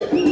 you